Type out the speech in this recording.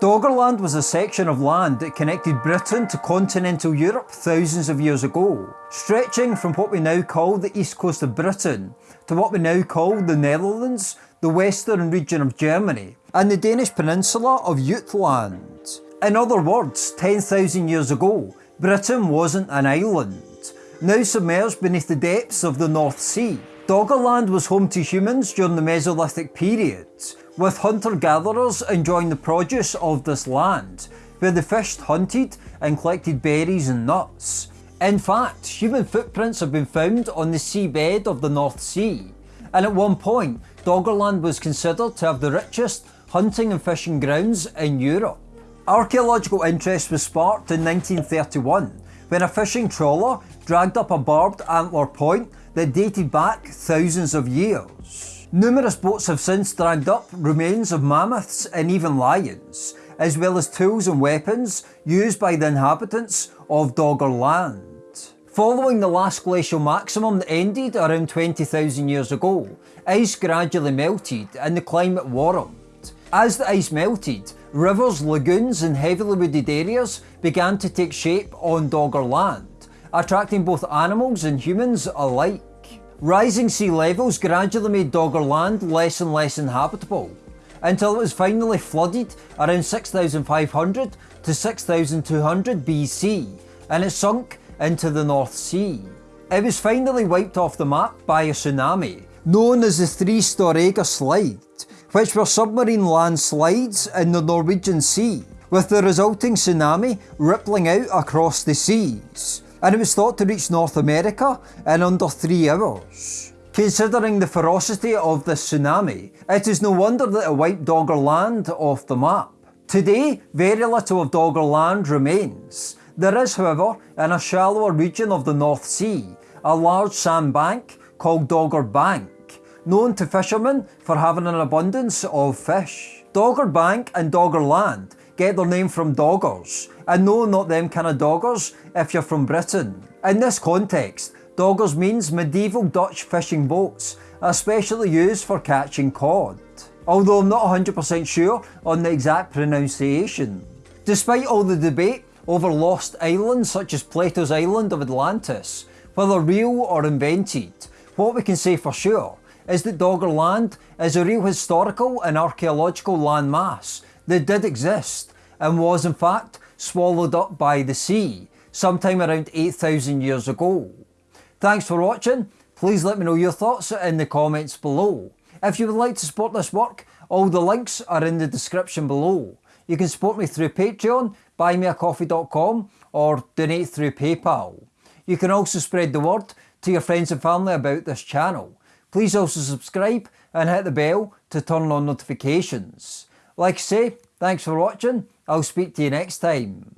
Doggerland was a section of land that connected Britain to continental Europe thousands of years ago, stretching from what we now call the east coast of Britain to what we now call the Netherlands, the western region of Germany, and the Danish peninsula of Jutland. In other words, 10,000 years ago, Britain wasn't an island, now submerged beneath the depths of the North Sea. Doggerland was home to humans during the Mesolithic period, with hunter-gatherers enjoying the produce of this land, where they fished, hunted and collected berries and nuts. In fact, human footprints have been found on the seabed of the North Sea, and at one point, Doggerland was considered to have the richest hunting and fishing grounds in Europe. Archaeological interest was sparked in 1931 when a fishing trawler dragged up a barbed antler point that dated back thousands of years. Numerous boats have since dragged up remains of mammoths and even lions, as well as tools and weapons used by the inhabitants of Dogger Land. Following the last glacial maximum that ended around 20,000 years ago, ice gradually melted and the climate warmed. As the ice melted, rivers, lagoons and heavily wooded areas began to take shape on Dogger Land, attracting both animals and humans alike. Rising sea levels gradually made Dogger Land less and less inhabitable, until it was finally flooded around 6500 to 6200 BC, and it sunk into the North Sea. It was finally wiped off the map by a tsunami, known as the Three Storegga Slide, which were submarine landslides in the Norwegian Sea, with the resulting tsunami rippling out across the seas and it was thought to reach North America in under 3 hours. Considering the ferocity of this tsunami, it is no wonder that it wiped Dogger Land off the map. Today, very little of Dogger Land remains. There is, however, in a shallower region of the North Sea, a large sandbank called Dogger Bank, known to fishermen for having an abundance of fish. Dogger Bank and Dogger Land get their name from doggers, and no, not them kind of doggers if you're from Britain. In this context, doggers means medieval Dutch fishing boats, especially used for catching cod. Although I'm not 100% sure on the exact pronunciation. Despite all the debate over lost islands such as Plato's island of Atlantis, whether real or invented, what we can say for sure is that Dogger Land is a real historical and archaeological landmass that did exist and was in fact swallowed up by the sea sometime around 8,000 years ago. Thanks for watching, please let me know your thoughts in the comments below. If you would like to support this work, all the links are in the description below. You can support me through Patreon, buymeacoffee.com or donate through PayPal. You can also spread the word to your friends and family about this channel. Please also subscribe and hit the bell to turn on notifications. Like I say, thanks for watching. I'll speak to you next time.